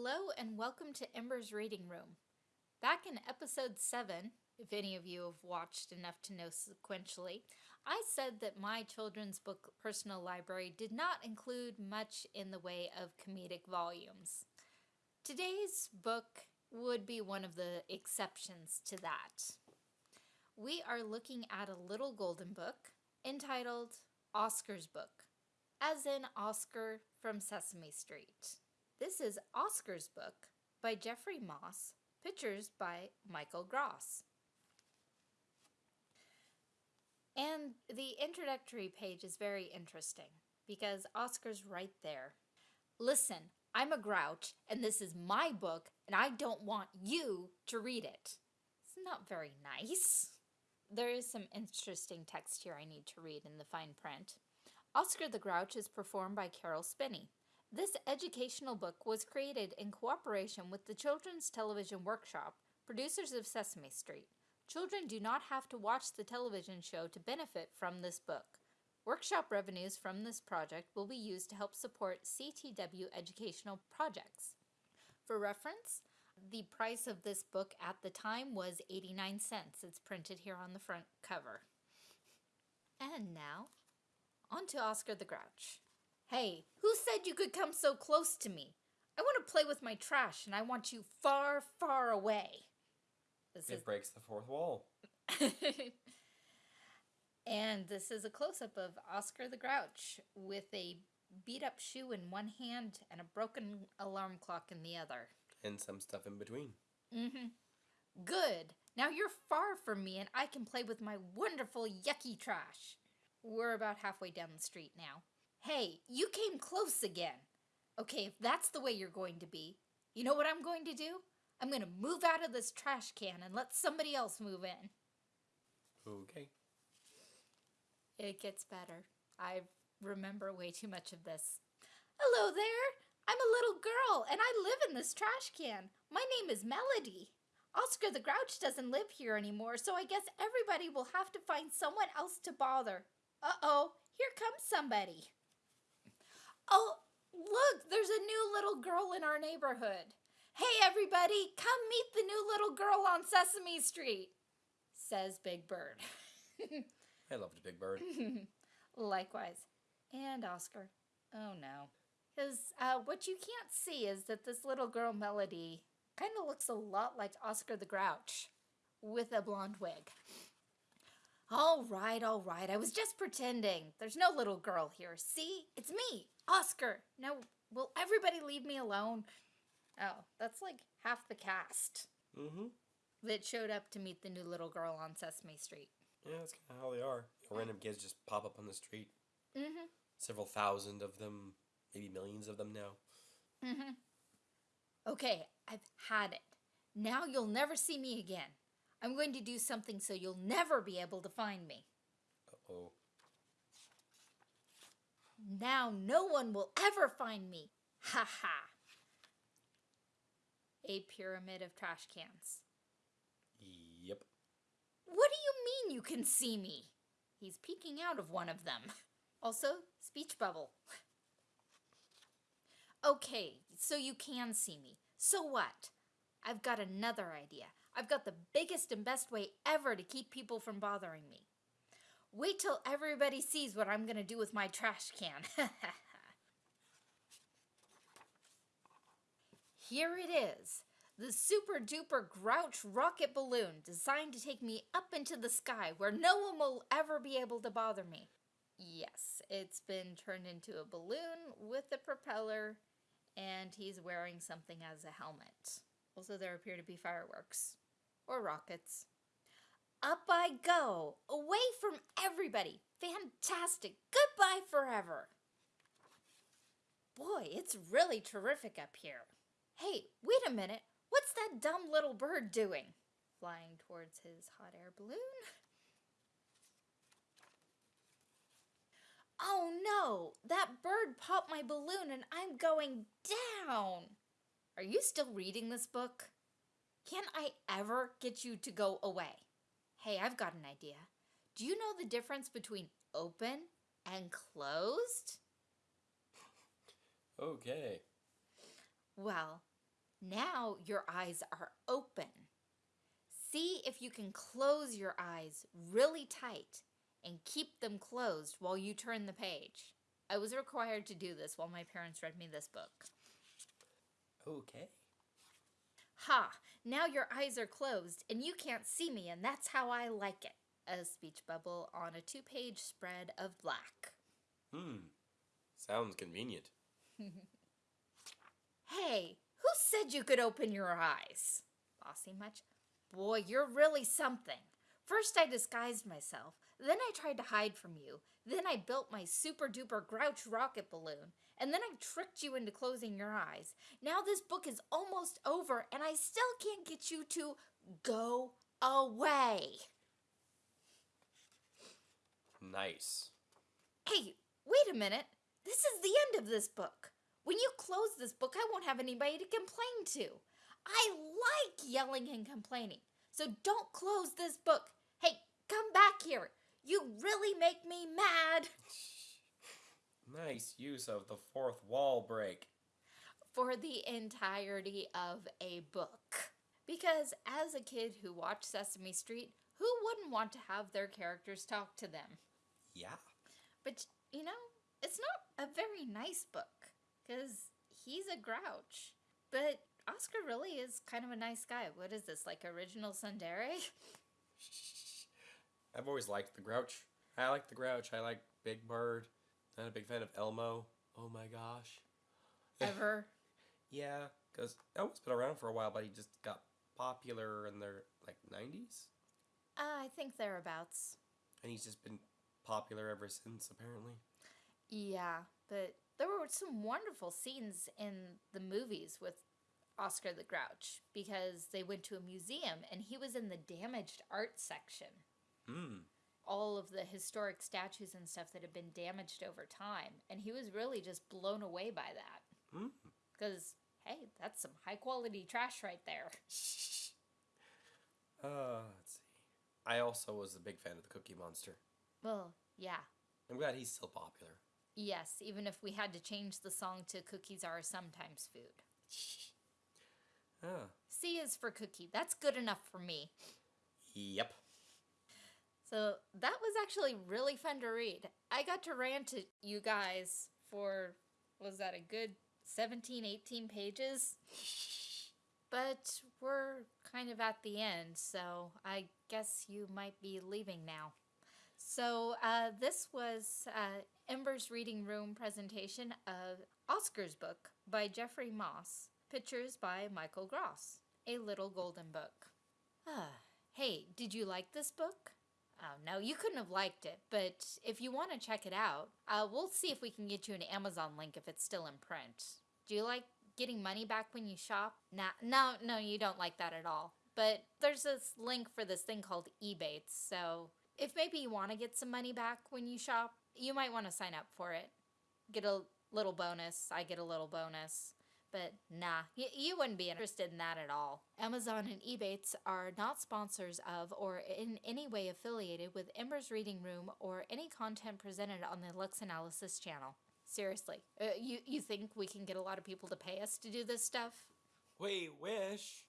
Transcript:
Hello and welcome to Ember's Reading Room. Back in episode 7, if any of you have watched enough to know sequentially, I said that my children's book personal library did not include much in the way of comedic volumes. Today's book would be one of the exceptions to that. We are looking at a little golden book entitled Oscar's Book, as in Oscar from Sesame Street. This is Oscar's book by Jeffrey Moss, pictures by Michael Gross. And the introductory page is very interesting because Oscar's right there. Listen, I'm a grouch and this is my book and I don't want you to read it. It's not very nice. There is some interesting text here I need to read in the fine print. Oscar the Grouch is performed by Caroll Spinney. This educational book was created in cooperation with the Children's Television Workshop, producers of Sesame Street. Children do not have to watch the television show to benefit from this book. Workshop revenues from this project will be used to help support CTW educational projects. For reference, the price of this book at the time was 89 cents. It's printed here on the front cover. And now, on to Oscar the Grouch. Hey, who said you could come so close to me? I want to play with my trash and I want you far, far away. This it is... breaks the fourth wall. and this is a close up of Oscar the Grouch with a beat up shoe in one hand and a broken alarm clock in the other. And some stuff in between. Mm hmm. Good. Now you're far from me and I can play with my wonderful yucky trash. We're about halfway down the street now. Hey, you came close again. Okay, if that's the way you're going to be, you know what I'm going to do? I'm going to move out of this trash can and let somebody else move in. Okay. It gets better. I remember way too much of this. Hello there. I'm a little girl and I live in this trash can. My name is Melody. Oscar the Grouch doesn't live here anymore, so I guess everybody will have to find someone else to bother. Uh-oh, here comes somebody. Oh, look, there's a new little girl in our neighborhood. Hey, everybody, come meet the new little girl on Sesame Street, says Big Bird. I loved Big Bird. Likewise. And Oscar. Oh, no. Because uh, what you can't see is that this little girl, Melody, kind of looks a lot like Oscar the Grouch with a blonde wig. All right, all right. I was just pretending. There's no little girl here. See? It's me, Oscar. Now, will everybody leave me alone? Oh, that's like half the cast. Mm-hmm. That showed up to meet the new little girl on Sesame Street. Yeah, that's kind of how they are. Random kids just pop up on the street. Mm-hmm. Several thousand of them, maybe millions of them now. Mm-hmm. Okay, I've had it. Now you'll never see me again. I'm going to do something so you'll never be able to find me. Uh-oh. Now no one will ever find me. Ha ha. A pyramid of trash cans. Yep. What do you mean you can see me? He's peeking out of one of them. Also, speech bubble. okay, so you can see me. So what? I've got another idea. I've got the biggest and best way ever to keep people from bothering me. Wait till everybody sees what I'm going to do with my trash can. Here it is. The super duper grouch rocket balloon designed to take me up into the sky where no one will ever be able to bother me. Yes, it's been turned into a balloon with a propeller and he's wearing something as a helmet. Also, there appear to be fireworks or rockets. Up I go, away from everybody. Fantastic. Goodbye forever. Boy, it's really terrific up here. Hey, wait a minute. What's that dumb little bird doing? Flying towards his hot air balloon. Oh no, that bird popped my balloon and I'm going down. Are you still reading this book? Can I ever get you to go away? Hey, I've got an idea. Do you know the difference between open and closed? Okay. Well, Now your eyes are open. See if you can close your eyes really tight and keep them closed while you turn the page. I was required to do this while my parents read me this book. Okay. Ha! Now your eyes are closed and you can't see me, and that's how I like it. A speech bubble on a two page spread of black. Hmm. Sounds convenient. Hey, who said you could open your eyes? Bossy much? Boy, you're really something. First, I disguised myself. Then, I tried to hide from you. Then, I built my super duper grouch rocket balloon. And then, I tricked you into closing your eyes. Now, this book is almost over, and I still can't get you to go away. Nice. Hey, wait a minute. This is the end of this book. When you close this book, I won't have anybody to complain to. I like yelling and complaining. So don't close this book. Come back here. You really make me mad. Nice use of the fourth wall break. For the entirety of a book. Because as a kid who watched Sesame Street, who wouldn't want to have their characters talk to them? Yeah. But, you know, it's not a very nice book. Because he's a grouch. But Oscar really is kind of a nice guy. What is this, like original tsundere? I've always liked the Grouch. I like the Grouch. I like Big Bird. Not a big fan of Elmo. Oh my gosh. Ever? Yeah, because Elmo's been around for a while, but he just got popular in the like '90s, Uh, I think thereabouts. and he's just been popular ever since. Apparently. Yeah, but there were some wonderful scenes in the movies with Oscar the Grouch because they went to a museum and he was in the damaged art section. Hmm. All of the historic statues and stuff that had been damaged over time. And he was really just blown away by that. Hmm. Because, hey, that's some high quality trash right there. Uh, let's see. I also was a big fan of the Cookie Monster. Well, yeah. I'm glad he's still popular. Yes, even if we had to change the song to Cookies Are Sometimes Food. Ah. C is for cookie. That's good enough for me. Yep. So that was actually really fun to read. I got to rant to you guys for, was that a good 17, 18 pages? But we're kind of at the end, so I guess you might be leaving now. So uh, this was uh, Ember's Reading Room presentation of Oscar's book by Jeffrey Moss. Pictures by Michael Gross. A Little Golden Book. Ah, hey, did you like this book? Oh, no, you couldn't have liked it, but if you want to check it out, uh, we'll see if we can get you an Amazon link if it's still in print. Do you like getting money back when you shop? Nah, no, no, you don't like that at all. But there's this link for this thing called Ebates, so if maybe you want to get some money back when you shop, you might want to sign up for it. Get a little bonus. I get a little bonus. But nah, y- you wouldn't be interested in that at all. Amazon and Ebates are not sponsors of or in any way affiliated with Ember's Reading Room or any content presented on the Lux Analysis channel. Seriously, uh, you, you think we can get a lot of people to pay us to do this stuff? We wish.